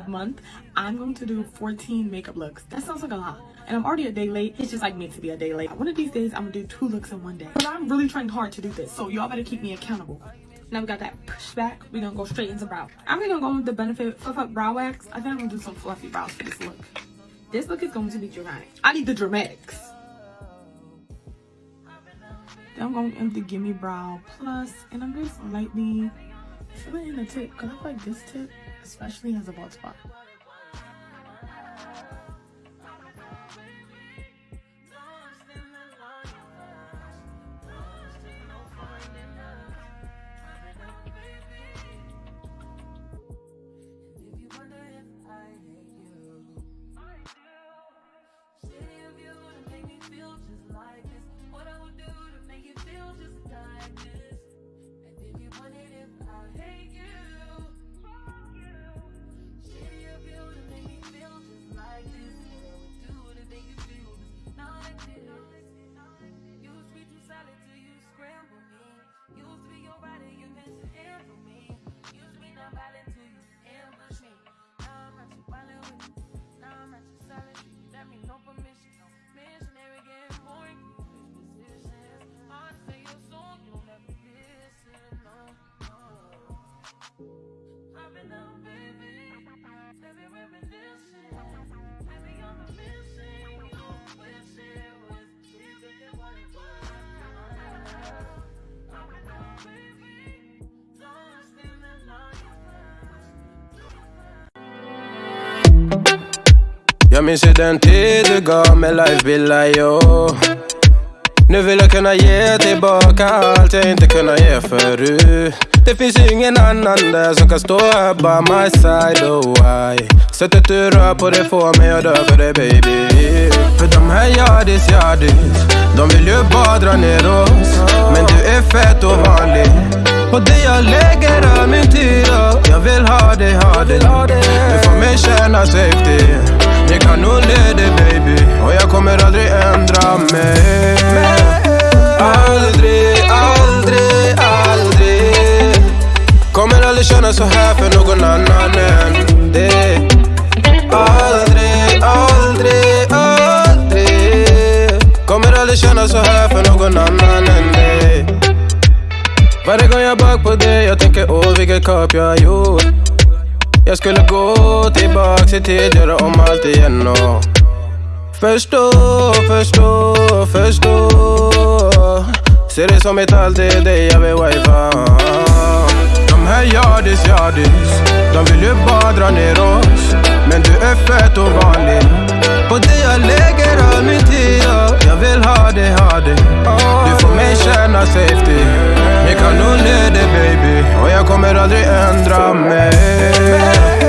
month, I'm going to do 14 makeup looks. That sounds like a lot. And I'm already a day late. It's just like meant to be a day late. One of these days, I'm gonna do two looks in one day. But I'm really trying hard to do this. So y'all better keep me accountable. Now we got that pushback. We're gonna go straight into brow. I'm gonna go with the Benefit Fluff Up Brow Wax. I think I'm gonna do some fluffy brows for this look. This look is going to be dramatic. I need the dramatics. Then I'm going to empty Gimme Brow And I'm just lightly filling in the tip. Because I like this tip especially as a bald spot. Popping up, baby. Tell me where we listen. I be on the mission. Oh, wish it was easy what it was. Popping up, baby. Lost in the longest Yeah, me say them days ago, my life be like. Oh. Nu vill jag kunna ge tillbaka allt jag inte kunnat ge förut. Det finns ju ingen annan där som kan stå här by my side, oh why? Sättet du rör på det får mig att dö för dig baby. För de här yardis, yardis De vill ju bara dra ner oss. Men du är fett och vanlig och det jag lägger av min tid och Jag vill ha dig, ha dig Du får mig känna safety. Jag kan nog leda baby. Och jag kommer aldrig ändra mig Aldrig, aldrig, aldrig Kommer aldrig känna så här för någon annan än dig. Aldrig, aldrig, aldrig Kommer aldrig känna så här för någon annan än dig. Varje gång jag bak på dig, jag tänker åh vilket kap jag har gjort. Jag skulle gå tillbaks i tid, göra om allt igen och Förstå, förstå, förstå. Ser det som ett allt, det är dig jag vill wifa. De här yardis, yardis De vill ju bara dra ner oss. Men du är fett och vanlig På det jag lägger all min tid Jag vill ha dig, ha dig Du får mig känna safety. Jag kanon är det baby. Och jag kommer aldrig ändra mig.